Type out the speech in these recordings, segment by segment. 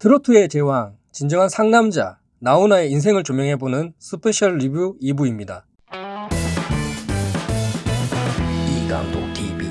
트로트의 제왕, 진정한 상남자, 나훈아의 인생을 조명해보는 스페셜 리뷰 2부입니다. 이감독 TV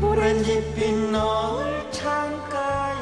오렌지빛 노을 창가에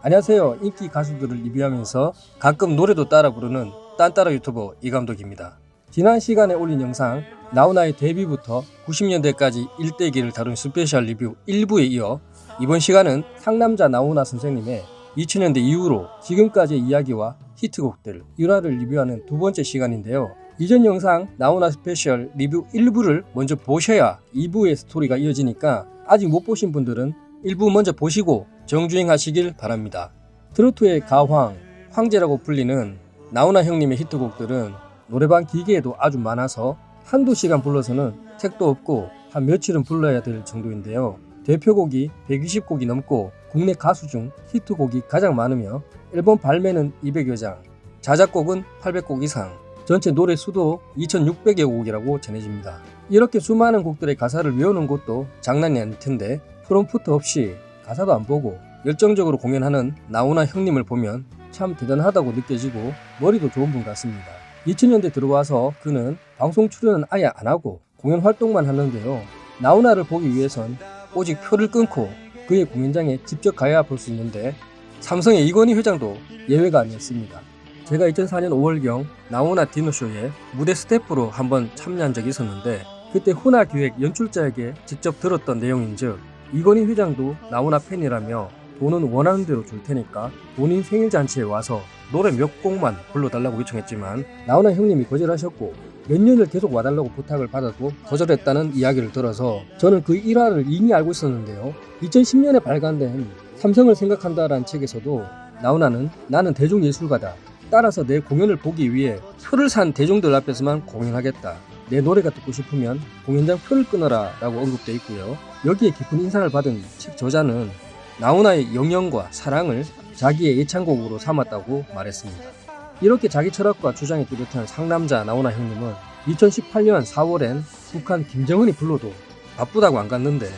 안녕하세요. 인기 가수들을 리뷰하면서 가끔 노래도 따라 부르는 딴따라 유튜버 이감독입니다. 지난 시간에 올린 영상 나훈아의 데뷔부터 90년대까지 일대기를 다룬 스페셜 리뷰 1부에 이어 이번 시간은 상남자 나훈아 선생님의 2000년대 이후로 지금까지의 이야기와 히트곡들 일화를 리뷰하는 두 번째 시간인데요. 이전 영상 나훈아 스페셜 리뷰 1부를 먼저 보셔야 2부의 스토리가 이어지니까 아직 못 보신 분들은 1부 먼저 보시고 정주행 하시길 바랍니다. 트로트의 가황, 황제라고 불리는 나훈아 형님의 히트곡들은 노래방 기계에도 아주 많아서 한두 시간 불러서는 택도 없고 한 며칠은 불러야 될 정도인데요. 대표곡이 120곡이 넘고 국내 가수 중 히트곡이 가장 많으며 앨범 발매는 200여 장, 자작곡은 800곡 이상, 전체 노래 수도 2600여 곡이라고 전해집니다. 이렇게 수많은 곡들의 가사를 외우는 것도 장난이 아닐 텐데 프롬프트 없이 가사도 안 보고 열정적으로 공연하는 나훈아 형님을 보면 참 대단하다고 느껴지고 머리도 좋은 분 같습니다. 2000년대 들어와서 그는 방송 출연은 아예 안 하고 공연 활동만 하는데요. 나훈아를 보기 위해선 오직 표를 끊고 그의 공연장에 직접 가야 볼 수 있는데 삼성의 이건희 회장도 예외가 아니었습니다. 제가 2004년 5월경 나훈아 디너쇼에 무대 스태프로 한번 참여한 적이 있었는데 그때 훈화 기획 연출자에게 직접 들었던 내용인즉 이건희 회장도 나훈아 팬이라며 돈은 원하는 대로 줄 테니까 본인 생일 잔치에 와서 노래 몇 곡만 불러달라고 요청했지만 나훈아 형님이 거절하셨고 몇 년을 계속 와달라고 부탁을 받아도 거절했다는 이야기를 들어서 저는 그 일화를 이미 알고 있었는데요. 2010년에 발간된 삼성을 생각한다라는 책에서도 나훈아는 나는 대중예술가다. 따라서 내 공연을 보기 위해 표를 산 대중들 앞에서만 공연하겠다. 내 노래가 듣고 싶으면 공연장 표를 끊어라 라고 언급되어 있고요. 여기에 깊은 인상을 받은 책 저자는 나훈아의 영영과 사랑을 자기의 애창곡으로 삼았다고 말했습니다. 이렇게 자기 철학과 주장이 뚜렷한 상남자 나훈아 형님은 2018년 4월엔 북한 김정은이 불러도 바쁘다고 안 갔는데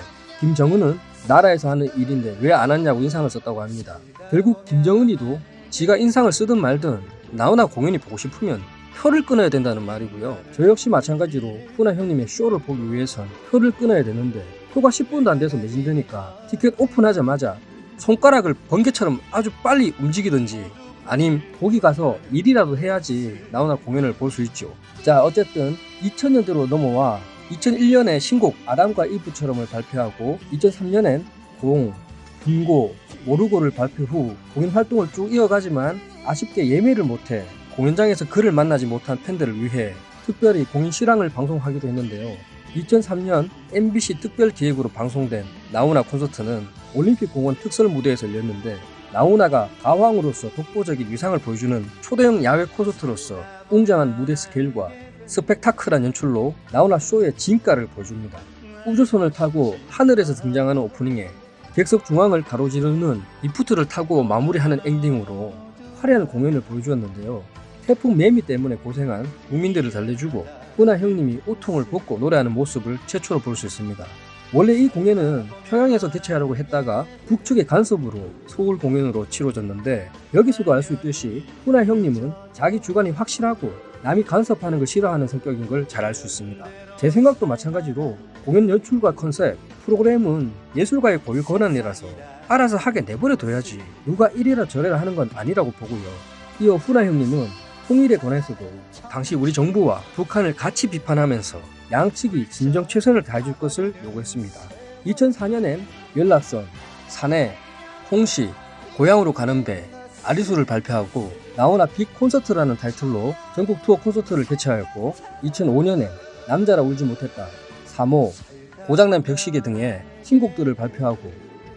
김정은은 나라에서 하는 일인데 왜 안 왔냐고 인상을 썼다고 합니다. 결국 김정은이도 지가 인상을 쓰든 말든 나훈아 공연이 보고 싶으면 표를 끊어야 된다는 말이고요. 저 역시 마찬가지로 훈아 형님의 쇼를 보기 위해선 표를 끊어야 되는데 표가 10분도 안 돼서 매진되니까 티켓 오픈하자마자 손가락을 번개처럼 아주 빨리 움직이든지 아님 거기 가서 일이라도 해야지 나훈아 공연을 볼 수 있죠. 자 어쨌든 2000년대로 넘어와 2001년에 신곡 아담과 이브처럼을 발표하고 2003년엔 공, 분고, 모르고를 발표 후 공연 활동을 쭉 이어가지만 아쉽게 예매를 못해 공연장에서 그를 만나지 못한 팬들을 위해 특별히 공연 실황을 방송하기도 했는데요. 2003년 MBC 특별 기획으로 방송된 나훈아 콘서트는 올림픽 공원 특설 무대에서 열렸는데 나훈아가 가왕으로서 독보적인 위상을 보여주는 초대형 야외 콘서트로서 웅장한 무대 스케일과 스펙타클한 연출로 나훈아 쇼의 진가를 보여줍니다. 우주선을 타고 하늘에서 등장하는 오프닝에 객석 중앙을 가로지르는 리프트를 타고 마무리하는 엔딩으로 화려한 공연을 보여주었는데요. 태풍 매미 때문에 고생한 국민들을 달래주고 훈아 형님이 우통을 벗고 노래하는 모습을 최초로 볼 수 있습니다. 원래 이 공연은 평양에서 개최하려고 했다가 북측의 간섭으로 서울 공연으로 치러졌는데 여기서도 알 수 있듯이 훈아 형님은 자기 주관이 확실하고 남이 간섭하는 걸 싫어하는 성격인 걸 잘 알 수 있습니다. 제 생각도 마찬가지로 공연 연출과 컨셉, 프로그램은 예술가의 고유 권한이라서 알아서 하게 내버려 둬야지 누가 이래라 저래라 하는 건 아니라고 보고요. 이어 훈아 형님은 통일에 관해서도 당시 우리 정부와 북한을 같이 비판하면서 양측이 진정 최선을 다해줄 것을 요구했습니다. 2004년엔 연락선, 사내, 홍시, 고향으로 가는 배, 아리수를 발표하고 나훈아 빅 콘서트라는 타이틀로 전국 투어 콘서트를 개최하였고 2005년엔 남자라 울지 못했다, 3호, 고장난 벽시계 등의 신곡들을 발표하고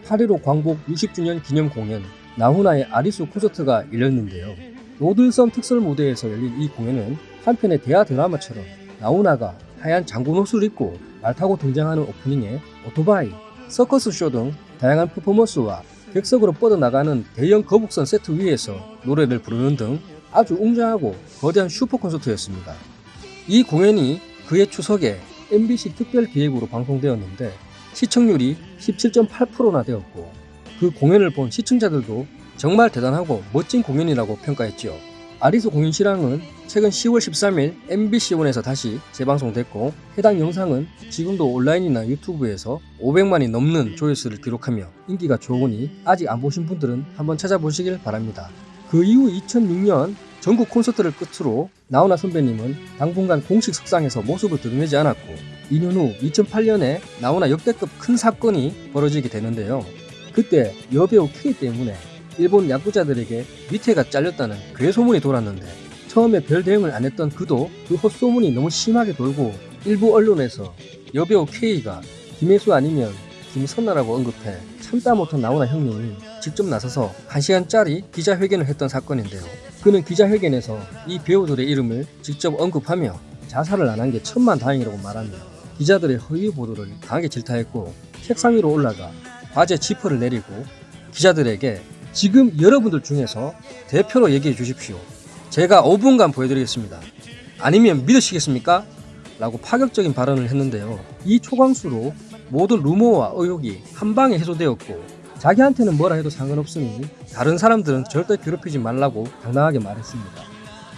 8.15 광복 60주년 기념 공연 나훈아의 아리수 콘서트가 열렸는데요. 노들섬 특설 무대에서 열린 이 공연은 한편의 대하 드라마처럼 나훈아가 하얀 장군 옷을 입고 말 타고 등장하는 오프닝에 오토바이, 서커스 쇼 등 다양한 퍼포먼스와 객석으로 뻗어나가는 대형 거북선 세트 위에서 노래를 부르는 등 아주 웅장하고 거대한 슈퍼 콘서트였습니다. 이 공연이 그의 추석에 MBC 특별 기획으로 방송되었는데 시청률이 17.8%나 되었고 그 공연을 본 시청자들도 정말 대단하고 멋진 공연이라고 평가했지요. 아리수 공연 실황은 최근 10월 13일 MBC1에서 다시 재방송됐고 해당 영상은 지금도 온라인이나 유튜브에서 500만이 넘는 조회수를 기록하며 인기가 좋으니 아직 안 보신 분들은 한번 찾아보시길 바랍니다. 그 이후 2006년 전국 콘서트를 끝으로 나훈아 선배님은 당분간 공식 석상에서 모습을 드러내지 않았고 2년 후 2008년에 나훈아 역대급 큰 사건이 벌어지게 되는데요. 그때 여배우 K 때문에 일본 야구자들에게 밑에가 잘렸다는 괴소문이 돌았는데 처음에 별 대응을 안 했던 그도 그 헛소문이 너무 심하게 돌고 일부 언론에서 여배우 K가 김혜수 아니면 김선나라고 언급해 참다 못한 나훈아 형님이 직접 나서서 1시간짜리 기자회견을 했던 사건인데요. 그는 기자회견에서 이 배우들의 이름을 직접 언급하며 자살을 안 한 게 천만 다행이라고 말하며 기자들의 허위 보도를 강하게 질타했고 책상 위로 올라가 과제 지퍼를 내리고 기자들에게 지금 여러분들 중에서 대표로 얘기해 주십시오. 제가 5분간 보여드리겠습니다. 아니면 믿으시겠습니까? 라고 파격적인 발언을 했는데요. 이 초강수로 모든 루머와 의혹이 한 방에 해소되었고 자기한테는 뭐라 해도 상관없으니 다른 사람들은 절대 괴롭히지 말라고 당당하게 말했습니다.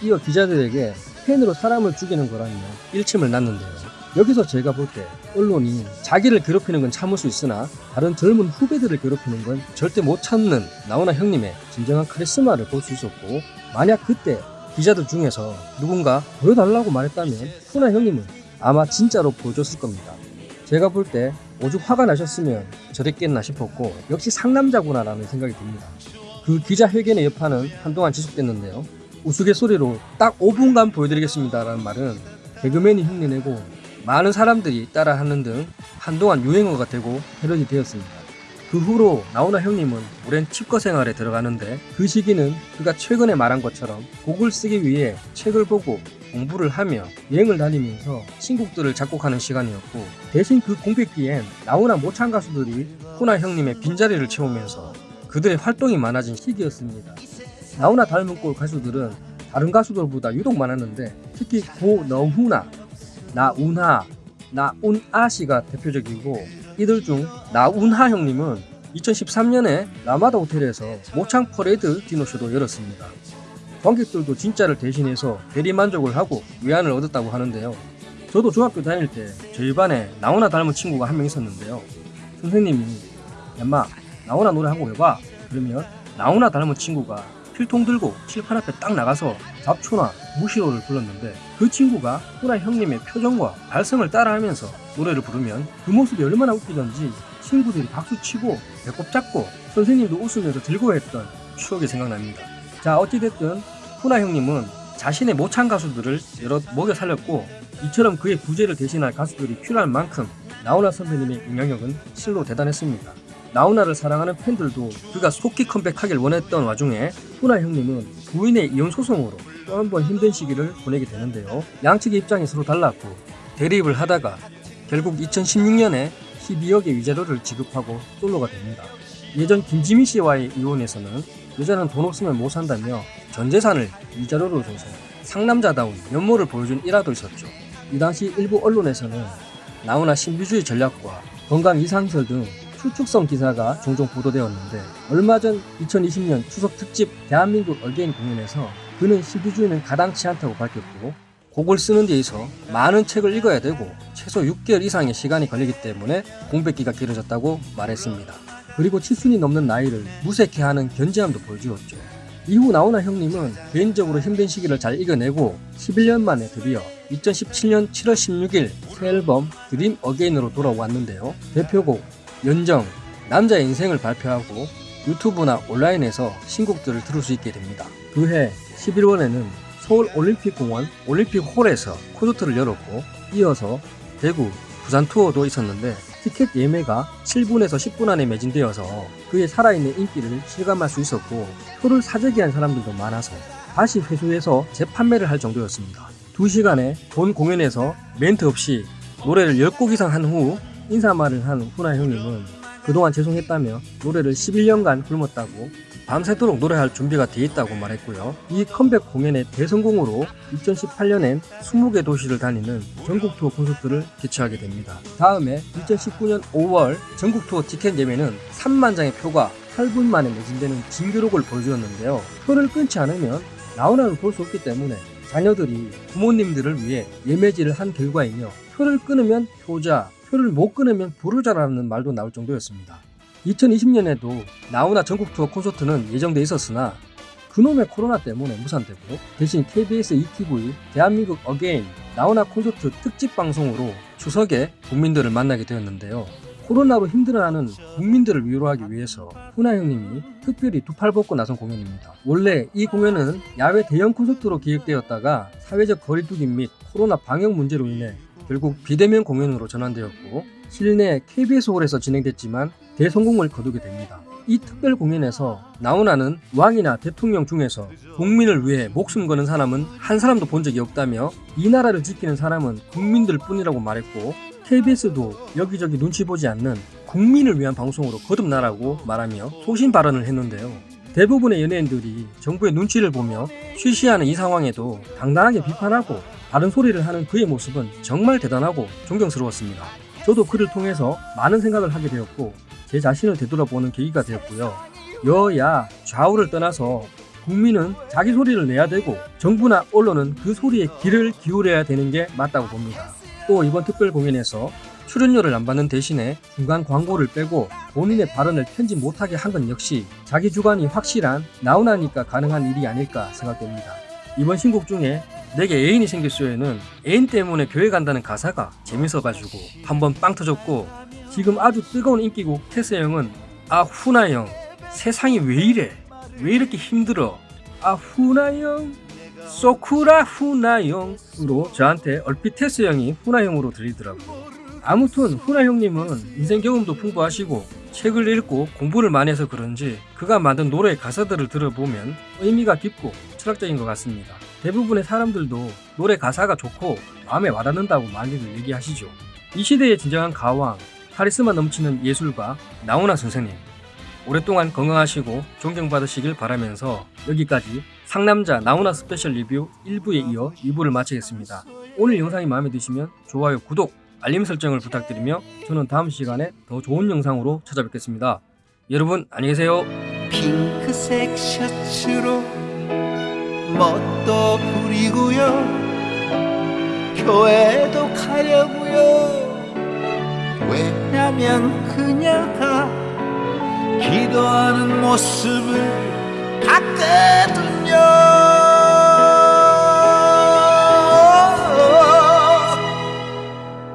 이어 기자들에게 팬으로 사람을 죽이는 거라며 일침을 놨는데요. 여기서 제가 볼 때 언론이 자기를 괴롭히는 건 참을 수 있으나 다른 젊은 후배들을 괴롭히는 건 절대 못 참는 나훈아 형님의 진정한 카리스마를 볼 수 있었고 만약 그때 기자들 중에서 누군가 보여달라고 말했다면 훈아 형님은 아마 진짜로 보여줬을 겁니다. 제가 볼 때 오죽 화가 나셨으면 저랬겠나 싶었고 역시 상남자구나 라는 생각이 듭니다. 그 기자회견의 여파는 한동안 지속됐는데요. 우스갯소리로 딱 5분간 보여드리겠습니다 라는 말은 개그맨이 흉내내고 많은 사람들이 따라하는 등 한동안 유행어가 되고 패러디 되었습니다. 그 후로 나훈아 형님은 오랜 치과 생활에 들어가는데 그 시기는 그가 최근에 말한 것처럼 곡을 쓰기 위해 책을 보고 공부를 하며 여행을 다니면서 신곡들을 작곡하는 시간이었고 대신 그 공백기엔 나훈아 모창 가수들이 훈아 형님의 빈자리를 채우면서 그들의 활동이 많아진 시기였습니다. 나훈아 닮은 꼴 가수들은 다른 가수들보다 유독 많았는데 특히 고너훈아, 나운하, 나운아 씨가 대표적이고 이들 중 나운하 형님은 2013년에 라마다 호텔에서 모창 퍼레이드 디노쇼도 열었습니다. 관객들도 진짜를 대신해서 대리 만족을 하고 위안을 얻었다고 하는데요. 저도 중학교 다닐 때 저희 반에 나훈아 닮은 친구가 한 명 있었는데요. 선생님이 얌마 나훈아 노래 한 곡 해봐 그러면 나훈아 닮은 친구가 필통 들고 칠판 앞에 딱 나가서 잡초나 무시로를 불렀는데 그 친구가 훈아 형님의 표정과 발성을 따라하면서 노래를 부르면 그 모습이 얼마나 웃기던지 친구들이 박수치고 배꼽 잡고 선생님도 웃으면서 즐거워했던 추억이 생각납니다. 자 어찌됐든 훈아 형님은 자신의 모창 가수들을 여러 먹여 살렸고 이처럼 그의 부재를 대신할 가수들이 필요한 만큼 나훈아 선배님의 영향력은 실로 대단했습니다. 나훈아를 사랑하는 팬들도 그가 속히 컴백하길 원했던 와중에 훈아 형님은 부인의 이혼 소송으로 또 한 번 힘든 시기를 보내게 되는데요. 양측의 입장이 서로 달랐고 대립을 하다가 결국 2016년에 12억의 위자료를 지급하고 솔로가 됩니다. 예전 김지미 씨와의 이혼에서는 여자는 돈 없으면 못 산다며 전 재산을 위자료로 줘서 상남자다운 면모를 보여준 일화도 있었죠. 이 당시 일부 언론에서는 나훈아 신비주의 전략과 건강 이상설 등 추측성 기사가 종종 보도되었는데 얼마 전 2020년 추석 특집 대한민국 얼개인 공연에서 그는 신비주의는 가당치 않다고 밝혔고 곡을 쓰는 데 있어 많은 책을 읽어야 되고 최소 6개월 이상의 시간이 걸리기 때문에 공백기가 길어졌다고 말했습니다. 그리고 칠순이 넘는 나이를 무색해하는 견제함도 보여주었죠. 이후 나훈아 형님은 개인적으로 힘든 시기를 잘 이겨내고 11년 만에 드디어 2017년 7월 16일 새 앨범 드림 어게인으로 돌아왔는데요. 대표곡 연정, 남자의 인생을 발표하고 유튜브나 온라인에서 신곡들을 들을 수 있게 됩니다. 그해 11월에는 서울 올림픽공원 올림픽홀에서 콘서트를 열었고 이어서 대구, 부산 투어도 있었는데 티켓 예매가 7분에서 10분 안에 매진되어서 그의 살아있는 인기를 실감할 수 있었고 표를 사재기한 사람들도 많아서 다시 회수해서 재판매를 할 정도였습니다. 2시간에 본 공연에서 멘트 없이 노래를 10곡 이상 한 후 인사말을 한 훈아 형님은 그동안 죄송했다며 노래를 11년간 굶었다고 밤새도록 노래할 준비가 돼 있다고 말했고요. 이 컴백 공연의 대성공으로 2018년엔 20개 도시를 다니는 전국 투어 콘서트를 개최하게 됩니다. 다음에 2019년 5월 전국 투어 티켓 예매는 3만 장의 표가 8분 만에 매진되는 진기록을 보여주었는데요. 표를 끊지 않으면 나훈아를 볼 수 없기 때문에 자녀들이 부모님들을 위해 예매지를 한 결과이며 표를 끊으면 효자, 표를 못 끊으면 불효자라는 말도 나올 정도였습니다. 2020년에도 나훈아 전국 투어 콘서트는 예정돼 있었으나 그놈의 코로나 때문에 무산되고 대신 KBS 2TV 대한민국 again 나훈아 콘서트 특집 방송으로 추석에 국민들을 만나게 되었는데요. 코로나로 힘들어하는 국민들을 위로하기 위해서 훈아 형님이 특별히 두 팔 벗고 나선 공연입니다. 원래 이 공연은 야외 대형 콘서트로 기획되었다가 사회적 거리두기 및 코로나 방역 문제로 인해 결국 비대면 공연으로 전환되었고 실내 KBS홀에서 진행됐지만 대성공을 거두게 됩니다. 이 특별 공연에서 나훈아는 왕이나 대통령 중에서 국민을 위해 목숨 거는 사람은 한 사람도 본 적이 없다며 이 나라를 지키는 사람은 국민들 뿐이라고 말했고 KBS도 여기저기 눈치 보지 않는 국민을 위한 방송으로 거듭나라고 말하며 소신 발언을 했는데요. 대부분의 연예인들이 정부의 눈치를 보며 쉬쉬하는 이 상황에도 당당하게 비판하고 바른 소리를 하는 그의 모습은 정말 대단하고 존경스러웠습니다. 저도 그를 통해서 많은 생각을 하게 되었고 제 자신을 되돌아보는 계기가 되었고요. 여야 좌우를 떠나서 국민은 자기 소리를 내야 되고 정부나 언론은 그 소리에 귀를 기울여야 되는 게 맞다고 봅니다. 또 이번 특별 공연에서 출연료를 안 받는 대신에 중간 광고를 빼고 본인의 발언을 편집 못하게 한 건 역시 자기 주관이 확실한 나훈아니까 가능한 일이 아닐까 생각됩니다. 이번 신곡 중에 내게 애인이 생겼어요는 애인 때문에 교회 간다는 가사가 재밌어가지고 한번 빵 터졌고 지금 아주 뜨거운 인기곡 테스 형은 아 후나 형 세상이 왜 이래? 왜 이렇게 힘들어? 아 후나 형 소쿠라 후나 형으로 저한테 얼핏 테스 형이 후나 형으로 들리더라고요 아무튼 후나 형님은 인생 경험도 풍부하시고 책을 읽고 공부를 많이 해서 그런지 그가 만든 노래의 가사들을 들어보면 의미가 깊고 철학적인 것 같습니다. 대부분의 사람들도 노래 가사가 좋고 마음에 와닿는다고 많이들 얘기하시죠. 이 시대의 진정한 가왕, 카리스마 넘치는 예술가 나훈아 선생님 오랫동안 건강하시고 존경받으시길 바라면서 여기까지 상남자 나훈아 스페셜 리뷰 1부에 이어 2부를 마치겠습니다. 오늘 영상이 마음에 드시면 좋아요, 구독, 알림 설정을 부탁드리며 저는 다음 시간에 더 좋은 영상으로 찾아뵙겠습니다. 여러분 안녕히 계세요. 핑크색 셔츠로 멋도 부리고요. 교회도 가려고요. 왜냐면 그녀가 기도하는 모습을 봤거든요